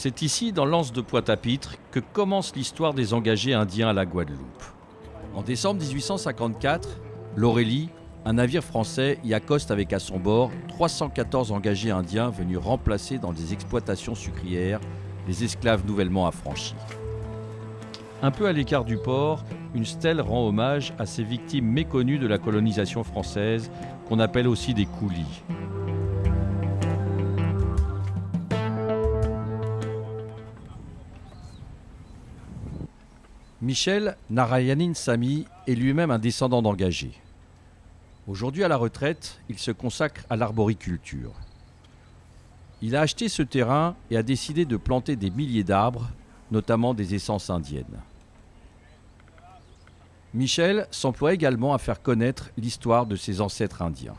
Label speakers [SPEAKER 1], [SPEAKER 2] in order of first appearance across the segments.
[SPEAKER 1] C'est ici, dans l'anse de Pointe-à-Pitre, que commence l'histoire des engagés indiens à la Guadeloupe. En décembre 1854, l'Aurélie, un navire français, y accoste avec à son bord 314 engagés indiens venus remplacer dans des exploitations sucrières les esclaves nouvellement affranchis. Un peu à l'écart du port, une stèle rend hommage à ces victimes méconnues de la colonisation française, qu'on appelle aussi des coulis. Michel Narayanin Sami est lui-même un descendant d'engagés. Aujourd'hui à la retraite, il se consacre à l'arboriculture. Il a acheté ce terrain et a décidé de planter des milliers d'arbres, notamment des essences indiennes. Michel s'emploie également à faire connaître l'histoire de ses ancêtres indiens.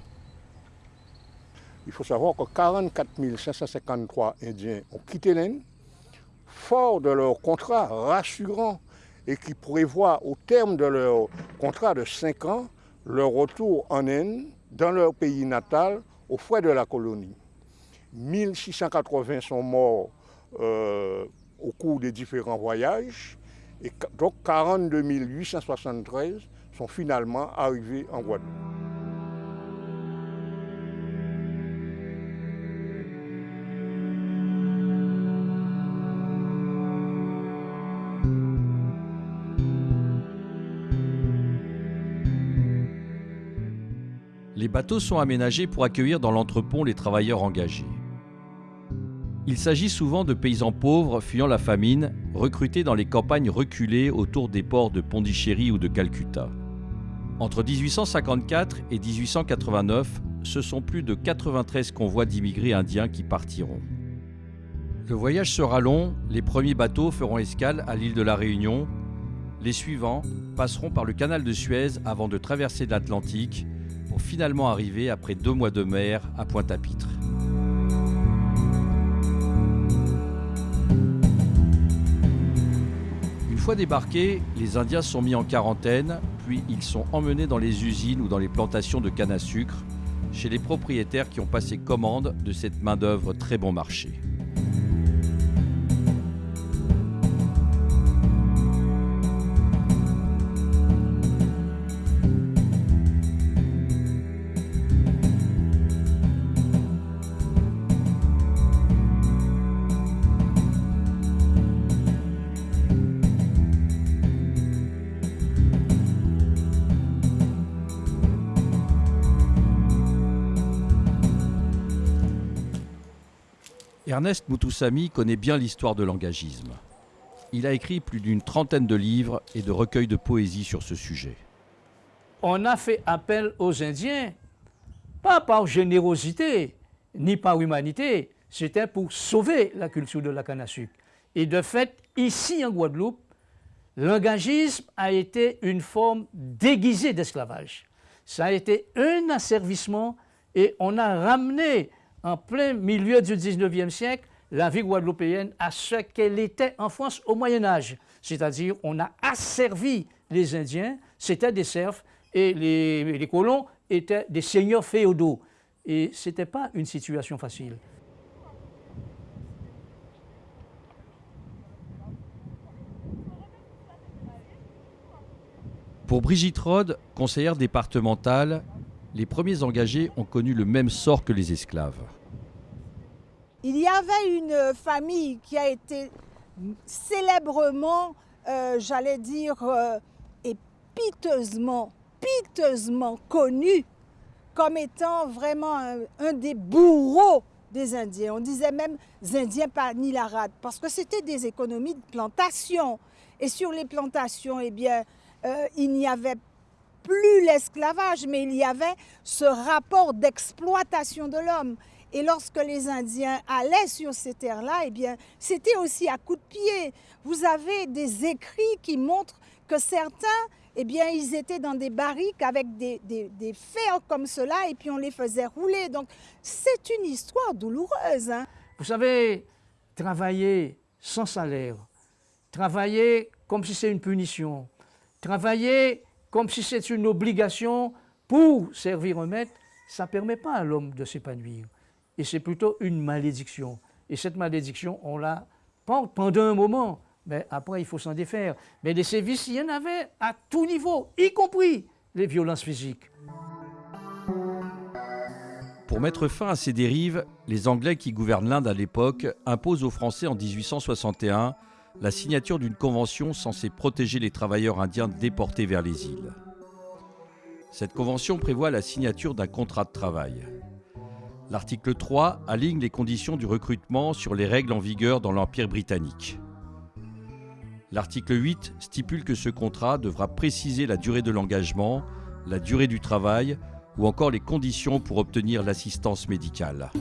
[SPEAKER 2] Il faut savoir que 44 553 Indiens ont quitté l'Inde, fort de leur contrat rassurant et qui prévoit au terme de leur contrat de 5 ans leur retour en Inde, dans leur pays natal, aux frais de la colonie. 1680 sont morts euh, au cours des différents voyages et donc 42 873 sont finalement arrivés en Guadeloupe.
[SPEAKER 1] Les bateaux sont aménagés pour accueillir dans l'entrepont les travailleurs engagés. Il s'agit souvent de paysans pauvres fuyant la famine, recrutés dans les campagnes reculées autour des ports de Pondichéry ou de Calcutta. Entre 1854 et 1889, ce sont plus de 93 convois d'immigrés indiens qui partiront. Le voyage sera long, les premiers bateaux feront escale à l'île de la Réunion, les suivants passeront par le canal de Suez avant de traverser l'Atlantique finalement arriver après deux mois de mer à Pointe-à-Pitre. fois débarqués, les Indiens sont mis en quarantaine, puis ils sont emmenés dans les usines ou dans les plantations de canne à sucre, chez les propriétaires qui ont passé commande de cette main-d'œuvre très bon marché. Ernest Mutusami connaît bien l'histoire de l'engagisme. Il a écrit plus d'une trentaine de livres et de recueils de poésie sur ce sujet.
[SPEAKER 3] On a fait appel aux Indiens, pas par générosité, ni par humanité, c'était pour sauver la culture de la canne à sucre. Et de fait, ici en Guadeloupe, l'engagisme a été une forme déguisée d'esclavage. Ça a été un asservissement et on a ramené en plein milieu du 19e siècle, la vie guadeloupéenne à ce qu'elle était en France au Moyen Âge. C'est-à-dire, on a asservi les Indiens, c'était des serfs, et les, colons étaient des seigneurs féodaux. Et ce n'était pas une situation facile.
[SPEAKER 1] Pour Brigitte Rode, conseillère départementale, les premiers engagés ont connu le même sort que les esclaves.
[SPEAKER 4] Il y avait une famille qui a été célèbrement, euh, j'allais dire, euh, et piteusement, piteusement connue comme étant vraiment un, des bourreaux des Indiens. On disait même Indiens par Nilarade parce que c'était des économies de plantation. Et sur les plantations, eh euh, il n'y avait plus l'esclavage, mais il y avait ce rapport d'exploitation de l'homme. Et lorsque les Indiens allaient sur ces terres-là, eh bien, c'était aussi à coups de pied. Vous avez des écrits qui montrent que certains, eh bien, ils étaient dans des barriques avec des, des, fers comme cela, et puis on les faisait rouler. Donc, c'est une histoire douloureuse. Hein.
[SPEAKER 3] Vous savez, travailler sans salaire, travailler comme si c'est une punition, travailler comme si c'est une obligation pour servir un maître, ça ne permet pas à l'homme de s'épanouir. Et c'est plutôt une malédiction. Et cette malédiction, on la porte pendant un moment, mais après, il faut s'en défaire. Mais les sévices, il y en avait à tout niveau, y compris les violences physiques.
[SPEAKER 1] Pour mettre fin à ces dérives, les Anglais qui gouvernent l'Inde à l'époque imposent aux Français en 1861 la signature d'une convention censée protéger les travailleurs indiens déportés vers les îles. Cette convention prévoit la signature d'un contrat de travail. L'article 3 aligne les conditions du recrutement sur les règles en vigueur dans l'Empire britannique. L'article 8 stipule que ce contrat devra préciser la durée de l'engagement, la durée du travail ou encore les conditions pour obtenir l'assistance médicale.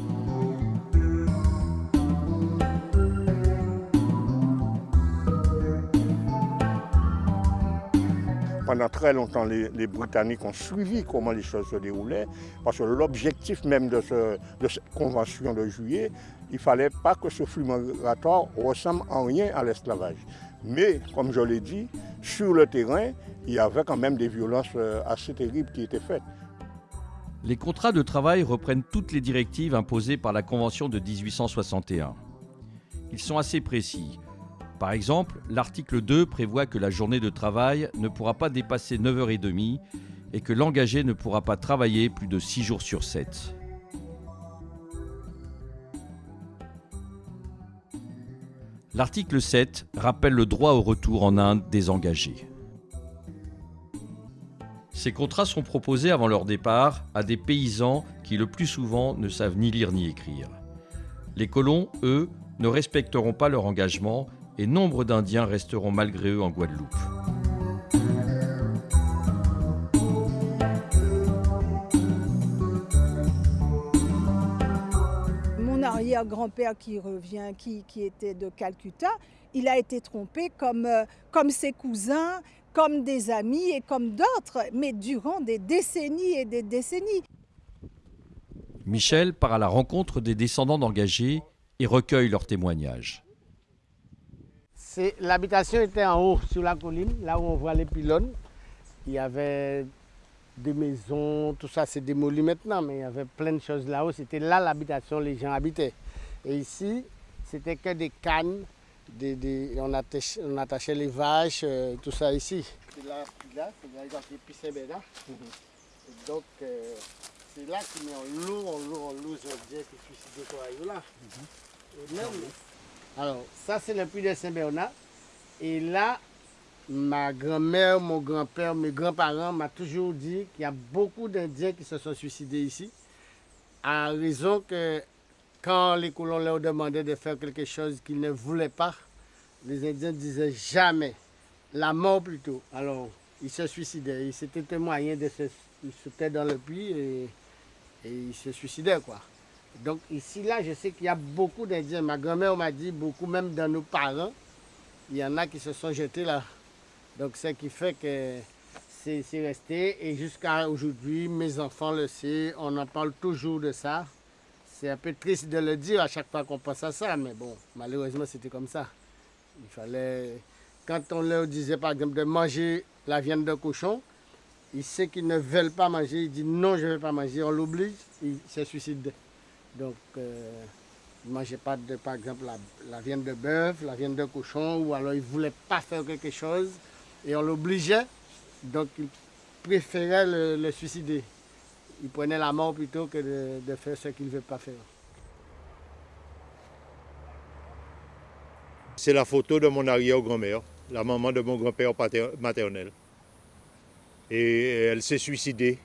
[SPEAKER 2] Pendant très longtemps, les, Britanniques ont suivi comment les choses se déroulaient, parce que l'objectif même de, cette convention de juillet, il ne fallait pas que ce flux migratoire ressemble en rien à l'esclavage. Mais, comme je l'ai dit, sur le terrain, il y avait quand même des violences euh, assez terribles qui étaient faites.
[SPEAKER 1] Les contrats de travail reprennent toutes les directives imposées par la Convention de 1861. Ils sont assez précis. Par exemple, l'article 2 prévoit que la journée de travail ne pourra pas dépasser 9h30 et que l'engagé ne pourra pas travailler plus de 6 jours sur 7. L'article 7 rappelle le droit au retour en Inde des engagés. Ces contrats sont proposés avant leur départ à des paysans qui le plus souvent ne savent ni lire ni écrire. Les colons, eux, ne respecteront pas leur engagement et nombre d'Indiens resteront malgré eux en Guadeloupe.
[SPEAKER 4] Mon arrière-grand-père qui revient, qui, était de Calcutta, il a été trompé comme, euh, comme ses cousins, comme des amis et comme d'autres, mais durant des décennies et des décennies.
[SPEAKER 1] Michel part à la rencontre des descendants d'engagés et recueille leurs témoignages.
[SPEAKER 5] L'habitation était en haut, sur la colline, là où on voit les pylônes. Il y avait des maisons, tout ça c'est démoli maintenant, mais il y avait plein de choses là-haut. C'était là l'habitation, les gens habitaient. Et ici, c'était que des cannes, on, attachait, les vaches, euh, tout ça ici. là, là c'est là là. Donc, euh, c'est là qu'ils met en l'eau, en l'eau, en l'eau, qui là. Et même, alors, ça, c'est le puits de Saint-Bernard. Et là, ma grand-mère, mon grand-père, mes grands-parents m'ont toujours dit qu'il y a beaucoup d'Indiens qui se sont suicidés ici. À raison que quand les colons leur demandaient de faire quelque chose qu'ils ne voulaient pas, les Indiens disaient jamais, la mort plutôt. Alors, ils se suicidaient. C'était un moyen de se, ils dans le puits et, et ils se suicidaient, quoi. Donc ici, là, je sais qu'il y a beaucoup d'Indiens. Ma grand-mère m'a dit, beaucoup même dans nos parents, il y en a qui se sont jetés là. Donc ce qui fait que c'est resté. Et jusqu'à aujourd'hui, mes enfants le savent, on en parle toujours de ça. C'est un peu triste de le dire à chaque fois qu'on pense à ça, mais bon, malheureusement, c'était comme ça. Il fallait, quand on leur disait par exemple de manger la viande de cochon, ils savent qu'ils ne veulent pas manger, ils disent non, je ne vais pas manger, on l'oblige, ils se suicident. Donc, euh, ils ne mangeaient pas, de, par exemple, la, viande de bœuf, la viande de cochon, ou alors ils ne voulaient pas faire quelque chose et on l'obligeait. Donc, ils préféraient le, suicider. Ils prenaient la mort plutôt que de, faire ce qu'ils ne veulent pas faire.
[SPEAKER 6] C'est la photo de mon arrière-grand-mère, la maman de mon grand-père maternel. Et elle s'est suicidée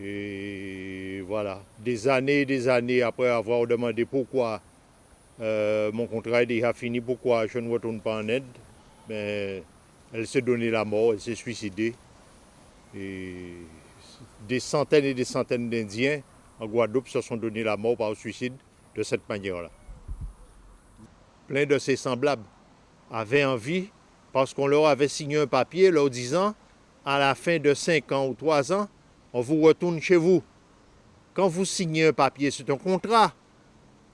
[SPEAKER 6] et voilà, des années et des années après avoir demandé pourquoi euh, mon contrat est déjà fini, pourquoi je ne retourne pas en aide, mais elle s'est donné la mort, elle s'est suicidée. Et des centaines et des centaines d'Indiens en Guadeloupe se sont donné la mort par suicide de cette manière-là. Plein de ses semblables avaient envie, parce qu'on leur avait signé un papier leur disant, à la fin de 5 ans ou 3 ans, on vous retourne chez vous. Quand vous signez un papier, c'est un contrat.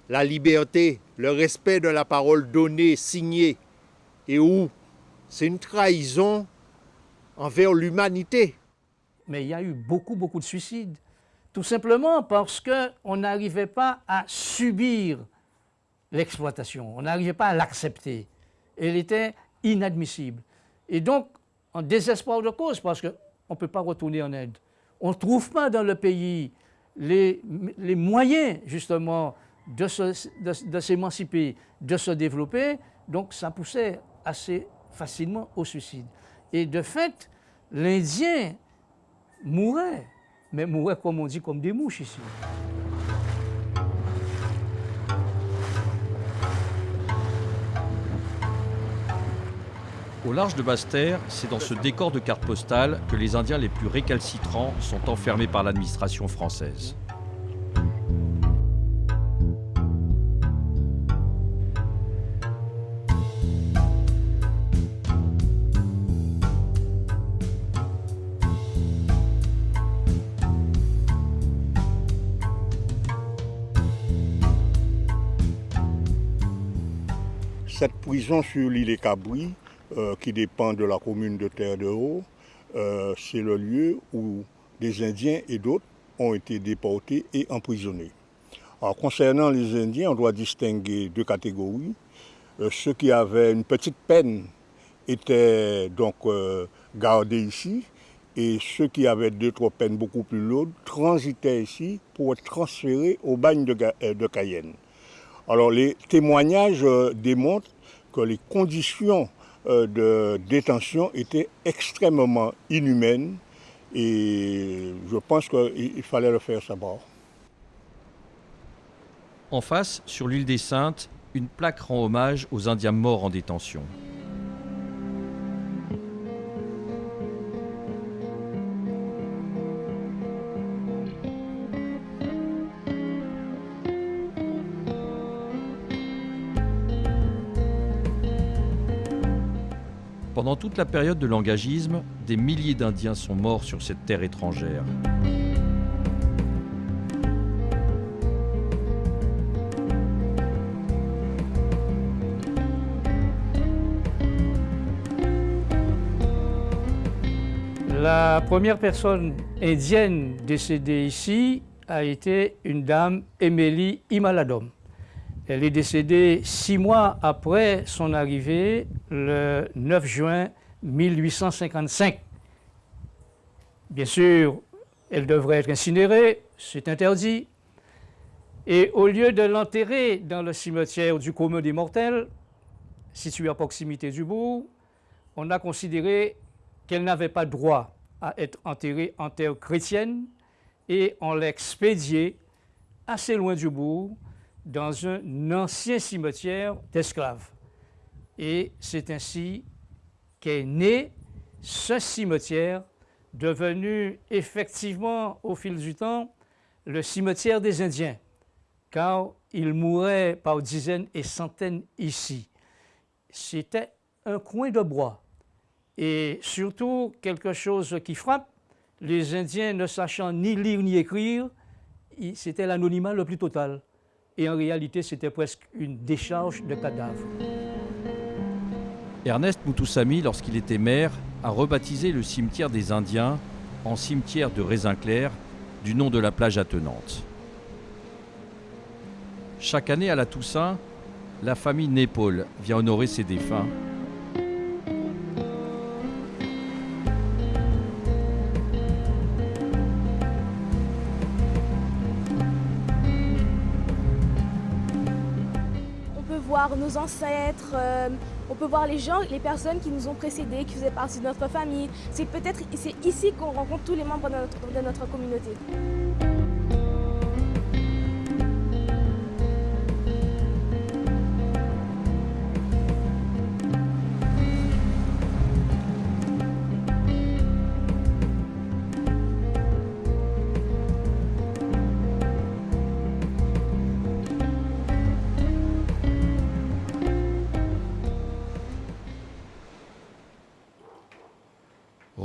[SPEAKER 6] La liberté, le respect de la parole donnée, signée, et où? C'est une trahison envers l'humanité.
[SPEAKER 3] mais il y a eu beaucoup, beaucoup de suicides. Tout simplement parce qu'on n'arrivait pas à subir l'exploitation, on n'arrivait pas à l'accepter. Elle était inadmissible. Et donc, en désespoir de cause, parce qu'on ne peut pas retourner en Inde. On ne trouve pas dans le pays les, moyens, justement, de, de s'émanciper, de, se développer. Donc, ça poussait assez facilement au suicide. Et de fait, l'Indien mourait, mais mourait, comme on dit, comme des mouches ici.
[SPEAKER 1] Au large de Basse-Terre, c'est dans ce décor de carte postale que les Indiens les plus récalcitrants sont enfermés par l'administration française.
[SPEAKER 2] Cette prison sur l'île des Cabris euh, qui dépend de la commune de Terre de Haut. Euh, c'est le lieu où des Indiens et d'autres ont été déportés et emprisonnés. Alors, concernant les Indiens, on doit distinguer deux catégories. Euh, ceux qui avaient une petite peine étaient donc gardés ici et ceux qui avaient deux, trois peines beaucoup plus lourdes transitaient ici pour être transférés au bagne de, de Cayenne. Alors les témoignages démontrent que les conditions de détention était extrêmement inhumaine et je pense qu'il fallait le faire savoir.
[SPEAKER 1] En face, sur l'île des Saintes, une plaque rend hommage aux Indiens morts en détention. Toute la période de l'engagisme, des milliers d'Indiens sont morts sur cette terre étrangère.
[SPEAKER 3] La première personne indienne décédée ici a été une dame, Émilie Imaladom. Elle est décédée six mois après son arrivée, le 9 juin 1855. Bien sûr, elle devrait être incinérée, c'est interdit. Et au lieu de l'enterrer dans le cimetière du commun des mortels, situé à proximité du bourg, on a considéré qu'elle n'avait pas droit à être enterrée en terre chrétienne et on l'a expédiée assez loin du bourg, dans un ancien cimetière d'esclaves. Et c'est ainsi qu'est né ce cimetière, devenu effectivement au fil du temps le cimetière des Indiens, car ils mouraient par dizaines et centaines ici. C'était un coin de bois. Et surtout, quelque chose qui frappe, les Indiens ne sachant ni lire ni écrire, c'était l'anonymat le plus total et en réalité c'était presque une décharge de cadavres.
[SPEAKER 1] Ernest Moutoussamy, lorsqu'il était maire, a rebaptisé le cimetière des Indiens en cimetière de Raisin Clair, du nom de la plage attenante. Chaque année à la Toussaint, la famille Népole vient honorer ses défunts
[SPEAKER 7] nos ancêtres, euh, on peut voir les gens, les personnes qui nous ont précédés, qui faisaient partie de notre famille. C'est peut-être ici qu'on rencontre tous les membres de notre communauté.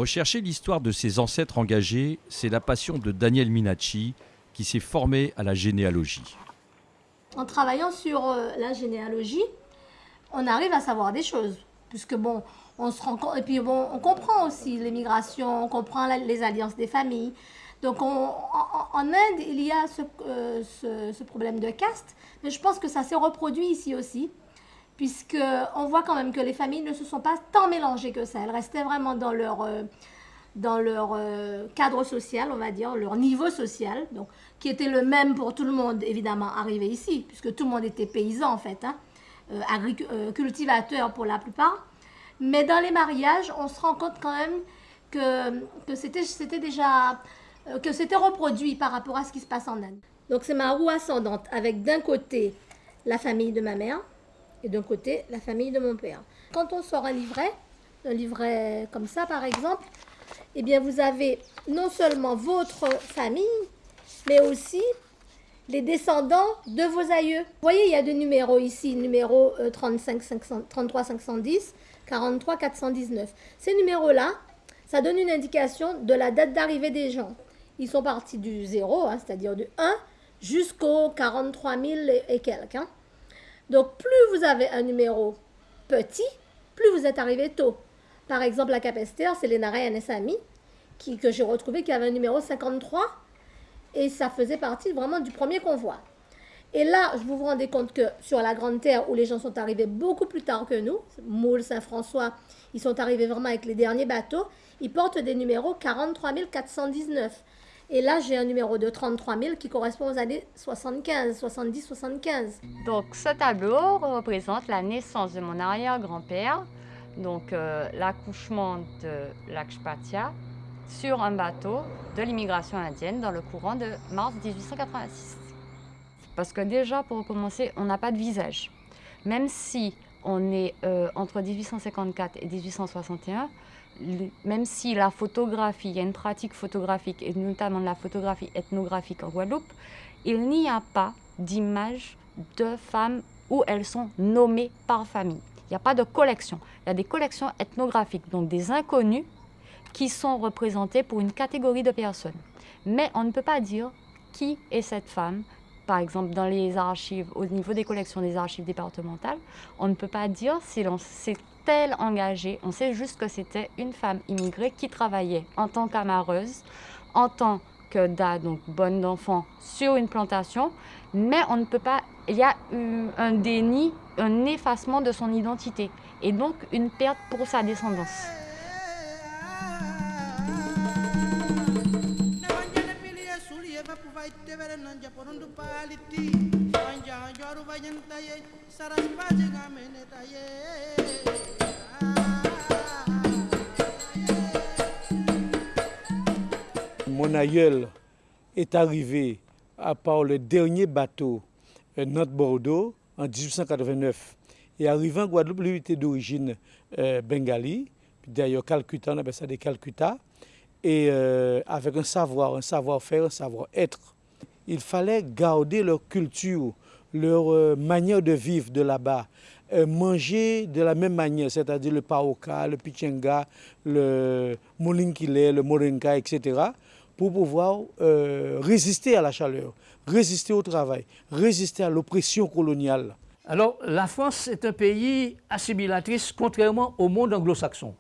[SPEAKER 1] Rechercher l'histoire de ses ancêtres engagés, c'est la passion de Daniel Minacci, qui s'est formé à la généalogie.
[SPEAKER 8] En travaillant sur euh, la généalogie, on arrive à savoir des choses. Puisque bon, On se rend et puis bon, on comprend aussi l'immigration, on comprend les alliances des familles. Donc en, Inde, il y a euh, ce, problème de caste, mais je pense que ça s'est reproduit ici aussi, puisqu'on voit quand même que les familles ne se sont pas tant mélangées que ça. Elles restaient vraiment dans leur, euh, dans leur euh, cadre social, on va dire, leur niveau social, donc, qui était le même pour tout le monde, évidemment, arrivé ici, puisque tout le monde était paysan en fait, hein, cultivateur pour la plupart. Mais dans les mariages, on se rend compte quand même que, que c'était déjà euh, que c'était reproduit par rapport à ce qui se passe en Inde. Donc c'est ma roue ascendante avec d'un côté la famille de ma mère et d'un côté la famille de mon père. Quand on sort un livret, un livret comme ça par exemple, eh bien vous avez non seulement votre famille, mais aussi les descendants de vos aïeux. Vous voyez, il y a deux numéros ici, numéro 35 33 510, 43 419. Ces numéros-là, ça donne une indication de la date d'arrivée des gens ils sont partis du zéro, hein, c'est-à-dire du 1, jusqu'au 43 000 et quelques. Hein. Donc, plus vous avez un numéro petit, plus vous êtes arrivé tôt. Par exemple, la Capester, c'est les et Sami, qui, que j'ai retrouvé, qui avait un numéro 53, et ça faisait partie vraiment du premier convoi. Et là, je vous vous rendez compte que sur la Grande Terre, où les gens sont arrivés beaucoup plus tard que nous, Moule, Saint-François, ils sont arrivés vraiment avec les derniers bateaux, ils portent des numéros 43 419. Et là, j'ai un numéro de 33 000 qui correspond aux années 75, 70, 75.
[SPEAKER 9] Donc, ce tableau représente la naissance de mon arrière-grand-père, donc euh, l'accouchement de Lakshpatya sur un bateau de l'immigration indienne dans le courant de mars 1886. Parce que déjà, pour commencer, on n'a pas de visage. Même si on est euh, entre 1854 et 1861, même si la photographie, il y a une pratique photographique, et notamment la photographie ethnographique en Guadeloupe, il n'y a pas d'image de femmes où elles sont nommées par famille. Il n'y a pas de collection. Il y a des collections ethnographiques, donc des inconnus qui sont représentés pour une catégorie de personnes. Mais on ne peut pas dire qui est cette femme. Par exemple, dans les archives, au niveau des collections des archives départementales, on ne peut pas dire si c'est engagée? On sait juste que c'était une femme immigrée qui travaillait en tant qu'amareuse, en tant que da, donc bonne d'enfant, sur une plantation, mais on ne peut pas, il y a un déni, un effacement de son identité et donc une perte pour sa descendance.
[SPEAKER 10] Mon aïeul est arrivé à part le dernier bateau euh, Nantes-Bordeaux en 1889. Et arrivé en Guadeloupe, lui était d'origine euh, bengali, d'ailleurs Calcutta, on appelle ça des Calcutta, et euh, avec un savoir, un savoir-faire, un savoir-être. Il fallait garder leur culture, leur manière de vivre de là-bas, manger de la même manière, c'est-à-dire le paoka, le pichenga, le molinkile, le moringa, etc pour pouvoir euh, résister à la chaleur, résister au travail, résister à l'oppression coloniale.
[SPEAKER 3] Alors, la France est un pays assimilatrice, contrairement au monde anglo-saxon,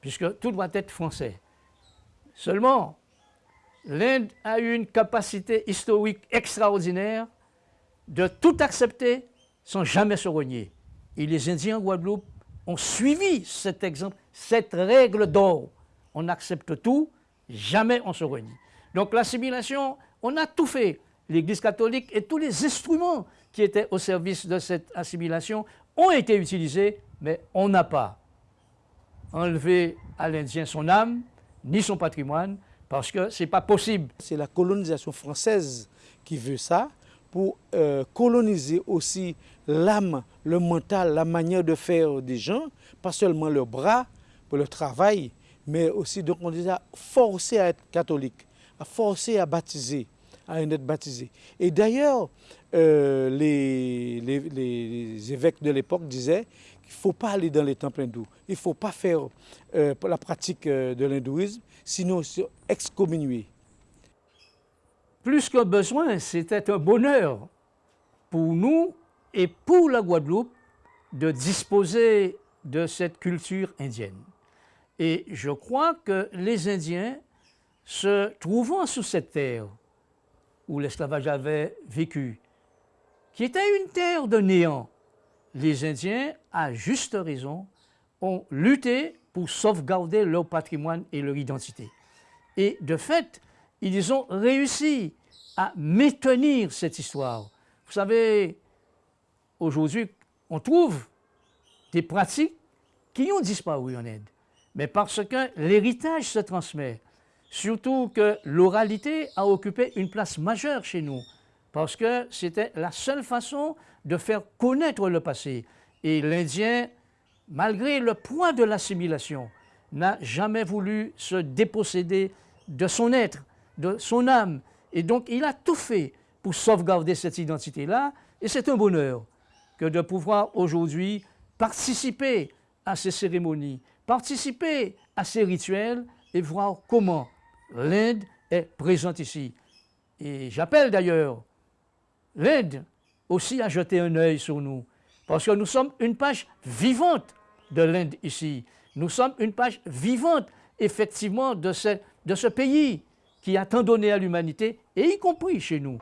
[SPEAKER 3] puisque tout doit être français. Seulement, l'Inde a eu une capacité historique extraordinaire de tout accepter sans jamais se renier. Et les Indiens en Guadeloupe ont suivi cet exemple, cette règle d'or. On accepte tout, Jamais on se renie. Donc l'assimilation, on a tout fait. L'Église catholique et tous les instruments qui étaient au service de cette assimilation ont été utilisés, mais on n'a pas enlevé à l'Indien son âme, ni son patrimoine, parce que ce n'est pas possible.
[SPEAKER 10] C'est la colonisation française qui veut ça, pour euh, coloniser aussi l'âme, le mental, la manière de faire des gens, pas seulement leurs bras, pour le travail, mais aussi, donc on les a forcés à être catholiques, à forcer à baptiser, à être baptisés. Et d'ailleurs, euh, les, évêques de l'époque disaient qu'il ne faut pas aller dans les temples hindous, il ne faut pas faire euh, la pratique euh, de l'hindouisme, sinon excommunié.
[SPEAKER 3] Plus qu'un besoin, c'était un bonheur pour nous et pour la Guadeloupe de disposer de cette culture indienne. Et je crois que les Indiens, se trouvant sur cette terre où l'esclavage avait vécu, qui était une terre de néant, les Indiens, à juste raison, ont lutté pour sauvegarder leur patrimoine et leur identité. Et de fait, ils ont réussi à maintenir cette histoire. Vous savez, aujourd'hui, on trouve des pratiques qui ont disparu en Inde, mais parce que l'héritage se transmet, surtout que l'oralité a occupé une place majeure chez nous, parce que c'était la seule façon de faire connaître le passé. Et l'Indien, malgré le poids de l'assimilation, n'a jamais voulu se déposséder de son être, de son âme. Et donc, il a tout fait pour sauvegarder cette identité-là. Et c'est un bonheur que de pouvoir aujourd'hui participer à ces cérémonies, participer à ces rituels et voir comment l'Inde est présente ici. Et j'appelle d'ailleurs l'Inde aussi à jeter un œil sur nous, parce que nous sommes une page vivante de l'Inde ici. Nous sommes une page vivante, effectivement, de ce, de ce pays qui a tant donné à l'humanité, et y compris chez nous.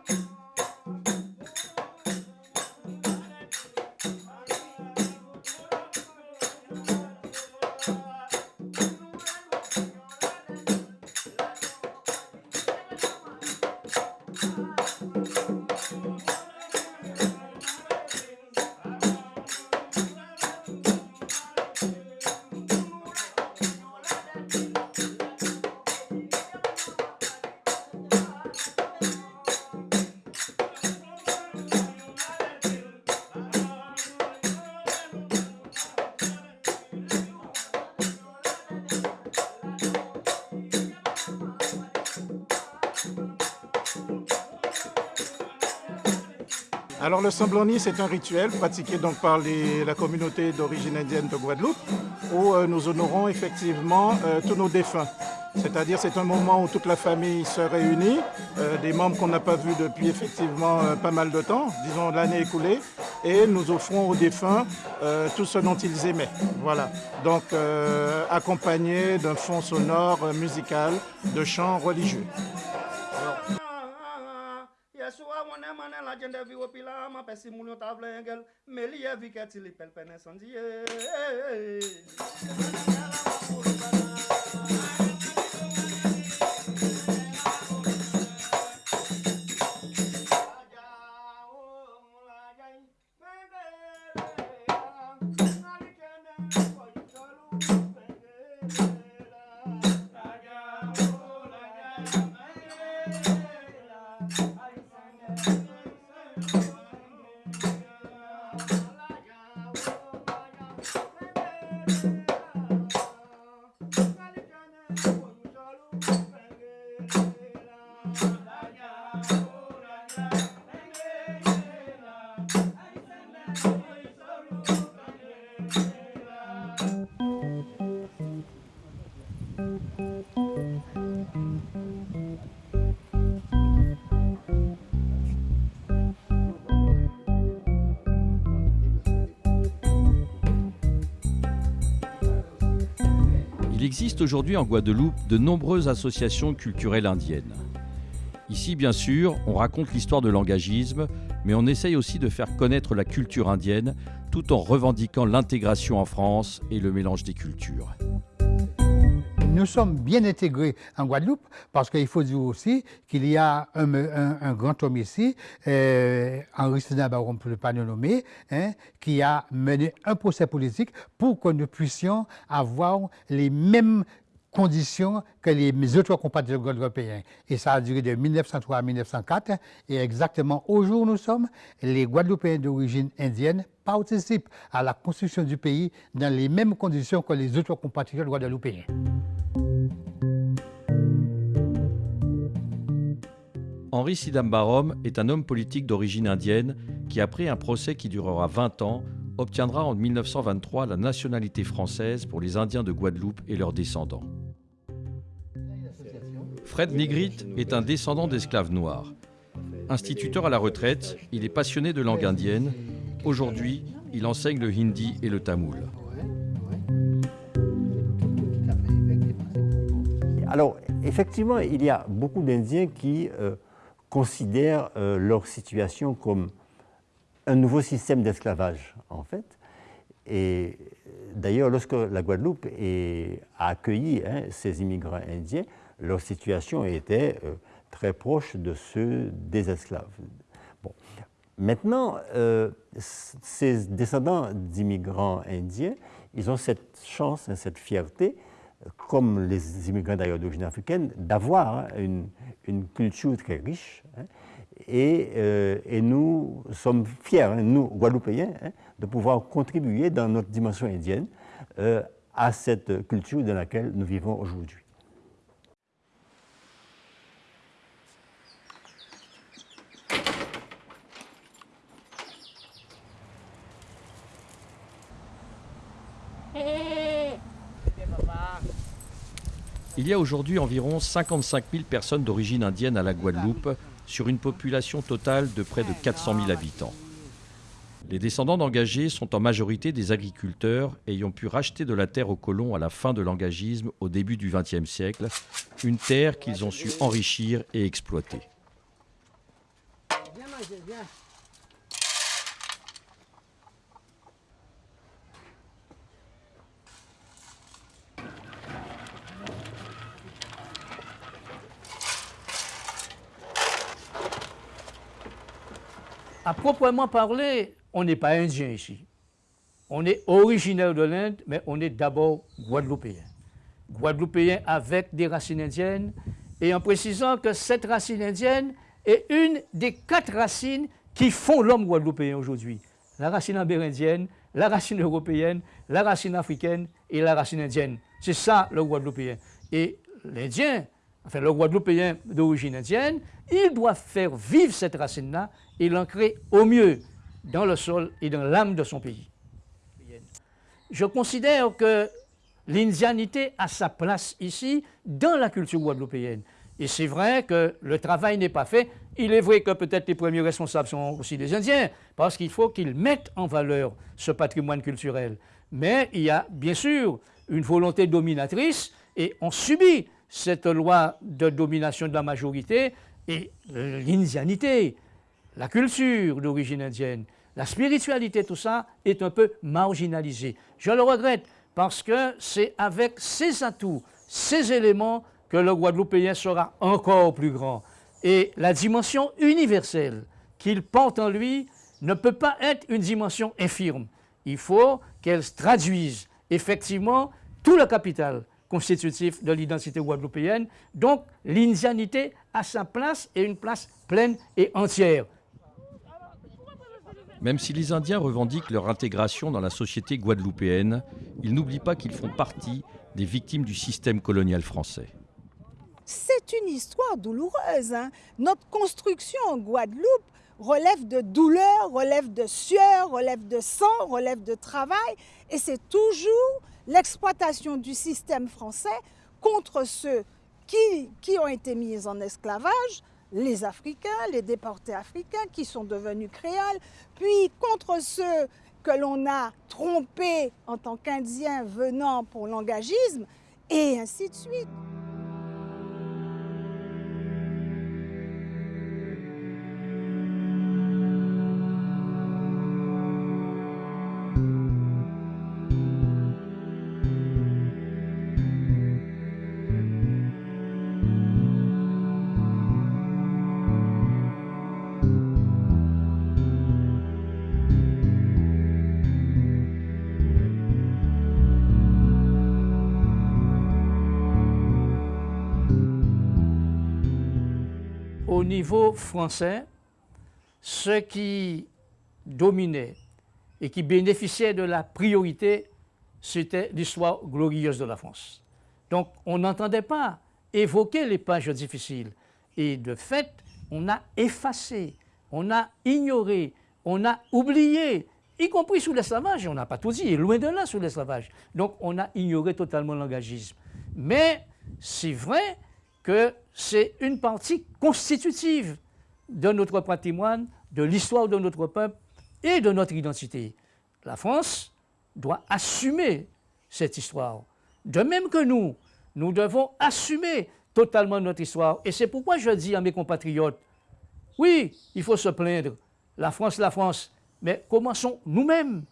[SPEAKER 11] Alors le Samblani, c'est un rituel pratiqué donc par la communauté d'origine indienne de Guadeloupe, où euh, nous honorons effectivement euh, tous nos défunts. C'est-à-dire c'est un moment où toute la famille se réunit, euh, des membres qu'on n'a pas vus depuis effectivement pas mal de temps, disons l'année écoulée, et nous offrons aux défunts tout ce dont ils aimaient. Voilà. Donc accompagné d'un fond sonore musical, de chants religieux. Yeshua wane mane la jende viwe pila ama pesi moun yon tavle engel. Meliye vike tili pelpene
[SPEAKER 1] sandiye. Existe aujourd'hui en Guadeloupe de nombreuses associations culturelles indiennes. Ici, bien sûr, on raconte l'histoire de l'engagisme, mais on essaye aussi de faire connaître la culture indienne tout en revendiquant l'intégration en France et le mélange des cultures
[SPEAKER 12] nous sommes bien intégrés en Guadeloupe parce qu'il faut dire aussi qu'il y a un, grand homme ici, euh, Henri Baron, pour ne pas le nommer, hein, qui a mené un procès politique pour que nous puissions avoir les mêmes conditions que les autres compatriotes européens. Et ça a duré de 1903 à 1904. Et exactement au jour où nous sommes, les Guadeloupéens d'origine indienne participent à la construction du pays dans les mêmes conditions que les autres compatriotes guadeloupéens.
[SPEAKER 1] Henri Sidambarom est un homme politique d'origine indienne qui, après un procès qui durera 20 ans, obtiendra en 1923 la nationalité française pour les Indiens de Guadeloupe et leurs descendants. Fred Negrit est un descendant d'esclaves noirs. Instituteur à la retraite, il est passionné de langue indienne. Aujourd'hui, il enseigne le hindi et le tamoul.
[SPEAKER 13] Alors, effectivement, il y a beaucoup d'Indiens qui euh, considèrent euh, leur situation comme un nouveau système d'esclavage, en fait. Et d'ailleurs, lorsque la Guadeloupe a accueilli hein, ces immigrants indiens, leur situation était euh, très proche de ceux des esclaves. Bon. Maintenant, ces descendants d'immigrants indiens, ils ont cette chance, cette fierté comme les immigrants d'ailleurs d'origine africaine, d'avoir hein, une, culture très riche. Hein, et, euh, et, nous sommes fiers, hein, nous, Guadeloupéens, de pouvoir contribuer dans notre dimension indienne euh, à cette culture dans laquelle nous vivons aujourd'hui.
[SPEAKER 1] Il y a aujourd'hui environ 55 000 personnes d'origine indienne à la Guadeloupe, sur une population totale de près de 400 000 habitants. Les descendants d'engagés sont en majorité des agriculteurs ayant pu racheter de la terre aux colons à la fin de l'engagisme au début du XXe siècle, une terre qu'ils ont su enrichir et exploiter.
[SPEAKER 3] À proprement parler, on n'est pas indien ici. On est originaire de l'Inde, mais on est d'abord guadeloupéen. Guadeloupéen avec des racines indiennes, et en précisant que cette racine indienne est une des quatre racines qui font l'homme guadeloupéen aujourd'hui. La racine amérindienne, la racine européenne, la racine africaine et la racine indienne. C'est ça le guadeloupéen. Et l'Indien, enfin le Guadeloupéen d'origine indienne, il doit faire vivre cette racine-là et l'ancrer au mieux dans le sol et dans l'âme de son pays. Je considère que l'indianité a sa place ici dans la culture guadeloupéenne. Et c'est vrai que le travail n'est pas fait. Il est vrai que peut-être les premiers responsables sont aussi des Indiens, parce qu'il faut qu'ils mettent en valeur ce patrimoine culturel. Mais il y a bien sûr une volonté dominatrice et on subit cette loi de domination de la majorité et l'indianité, la culture d'origine indienne, la spiritualité, tout ça est un peu marginalisé. Je le regrette parce que c'est avec ces atouts, ces éléments que le Guadeloupéen sera encore plus grand. Et la dimension universelle qu'il porte en lui ne peut pas être une dimension infirme. Il faut qu'elle traduise effectivement tout le capital constitutif de l'identité guadeloupéenne. Donc l'indianité a sa place et une place pleine et entière.
[SPEAKER 1] Même si les Indiens revendiquent leur intégration dans la société guadeloupéenne, ils n'oublient pas qu'ils font partie des victimes du système colonial français.
[SPEAKER 4] C'est une histoire douloureuse. Hein. Notre construction en Guadeloupe relève de douleur, relève de sueur, relève de sang, relève de travail. Et c'est toujours l'exploitation du système français contre ceux qui, ont été mis en esclavage, les Africains, les déportés africains qui sont devenus créoles, puis contre ceux que l'on a trompés en tant qu'Indiens venant pour l'engagisme, et ainsi de suite.
[SPEAKER 3] Niveau français, ce qui dominait et qui bénéficiait de la priorité, c'était l'histoire glorieuse de la France. Donc on n'entendait pas évoquer les pages difficiles. Et de fait, on a effacé, on a ignoré, on a oublié, y compris sous l'esclavage, on n'a pas tout dit, loin de là sous l'esclavage. Donc on a ignoré totalement l'engagisme. Mais c'est vrai que c'est une partie constitutive de notre patrimoine, de l'histoire de notre peuple et de notre identité. La France doit assumer cette histoire. De même que nous, Nous devons assumer totalement notre histoire. Et c'est pourquoi je dis à mes compatriotes, oui, il faut se plaindre. La France, la France. Mais commençons nous-mêmes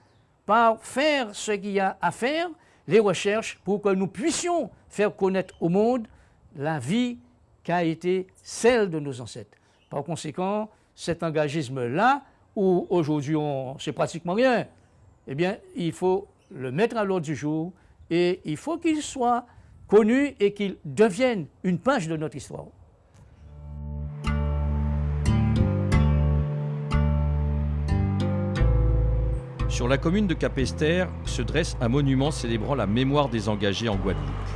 [SPEAKER 3] par faire ce qu'il y a à faire, les recherches, pour que nous puissions faire connaître au monde la vie qui a été celle de nos ancêtres. Par conséquent, cet engagisme-là, où aujourd'hui on sait pratiquement rien, eh bien, il faut le mettre à l'ordre du jour et il faut qu'il soit connu et qu'il devienne une page de notre histoire.
[SPEAKER 1] Sur la commune de Capester se dresse un monument célébrant la mémoire des engagés en Guadeloupe.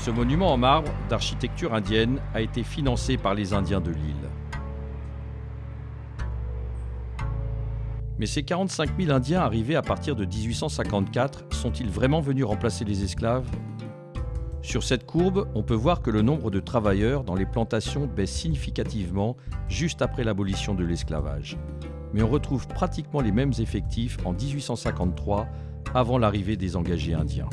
[SPEAKER 1] Ce monument en marbre d'architecture indienne a été financé par les Indiens de l'île. Mais ces 45 000 Indiens arrivés à partir de 1854 sont-ils vraiment venus remplacer les esclaves? Sur cette courbe, on peut voir que le nombre de travailleurs dans les plantations baisse significativement juste après l'abolition de l'esclavage mais on retrouve pratiquement les mêmes effectifs en 1853, avant l'arrivée des engagés indiens.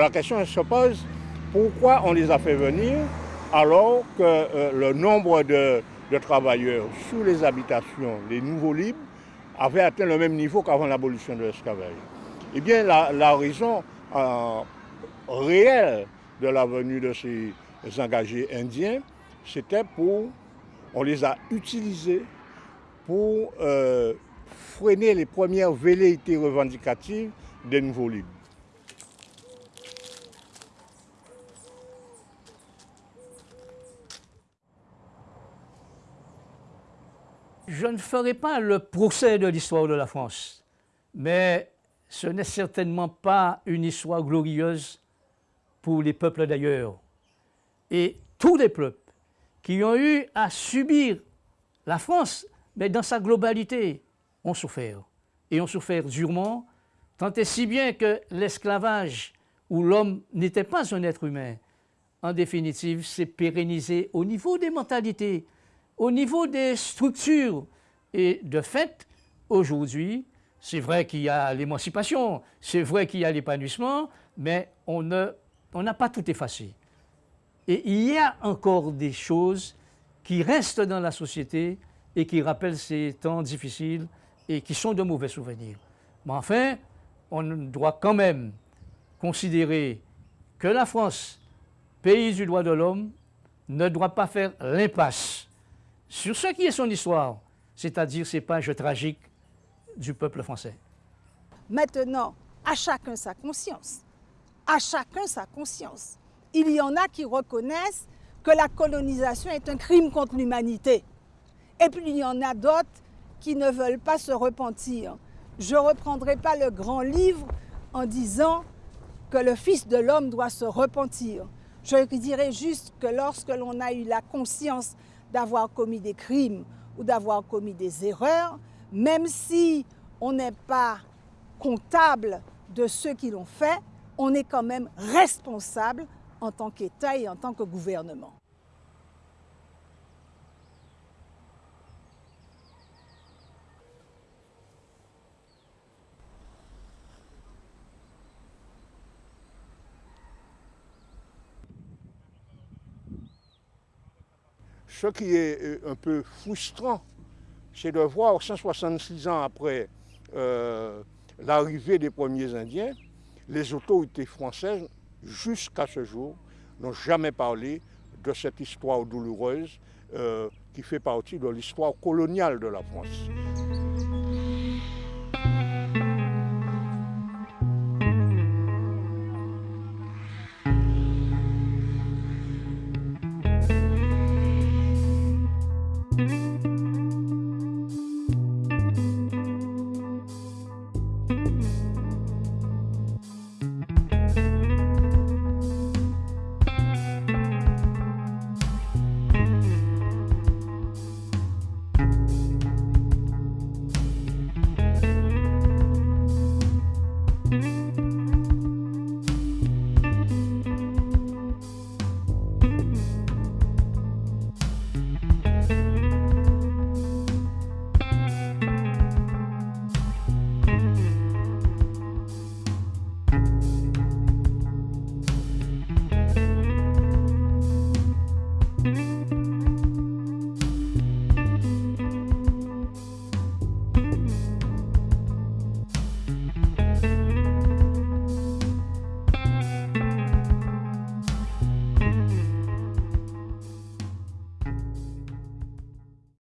[SPEAKER 2] Alors la question se pose, pourquoi on les a fait venir alors que euh, le nombre de, travailleurs sous les habitations, les nouveaux libres, avait atteint le même niveau qu'avant l'abolition de l'esclavage? Eh bien, la, raison euh, réelle de la venue de ces engagés indiens, c'était pour, on les a utilisés pour euh, freiner les premières velléités revendicatives des nouveaux libres.
[SPEAKER 3] Je ne ferai pas le procès de l'histoire de la France, mais ce n'est certainement pas une histoire glorieuse pour les peuples d'ailleurs. Et tous les peuples qui ont eu à subir la France, mais dans sa globalité, ont souffert. Et ont souffert durement, tant et si bien que l'esclavage, où l'homme n'était pas un être humain, en définitive, s'est pérennisé au niveau des mentalités, au niveau des structures. Et de fait, aujourd'hui, c'est vrai qu'il y a l'émancipation, c'est vrai qu'il y a l'épanouissement, mais on n'a pas tout effacé. Et il y a encore des choses qui restent dans la société et qui rappellent ces temps difficiles et qui sont de mauvais souvenirs. Mais enfin, on doit quand même considérer que la France, pays du droit de l'homme, ne doit pas faire l'impasse sur ce qui est son histoire, c'est-à-dire ces pages tragiques du peuple français.
[SPEAKER 4] Maintenant, à chacun sa conscience à chacun sa conscience. Il y en a qui reconnaissent que la colonisation est un crime contre l'humanité. Et puis il y en a d'autres qui ne veulent pas se repentir. Je ne reprendrai pas le grand livre en disant que le Fils de l'homme doit se repentir. Je dirais juste que lorsque l'on a eu la conscience d'avoir commis des crimes ou d'avoir commis des erreurs, même si on n'est pas comptable de ceux qui l'ont fait, on est quand même responsable en tant qu'État et en tant que gouvernement.
[SPEAKER 2] Ce qui est euh, un peu frustrant, c'est de voir 166 ans après euh, l'arrivée des premiers Indiens, les autorités françaises, jusqu'à ce jour, n'ont jamais parlé de cette histoire douloureuse euh, qui fait partie de l'histoire coloniale de la France.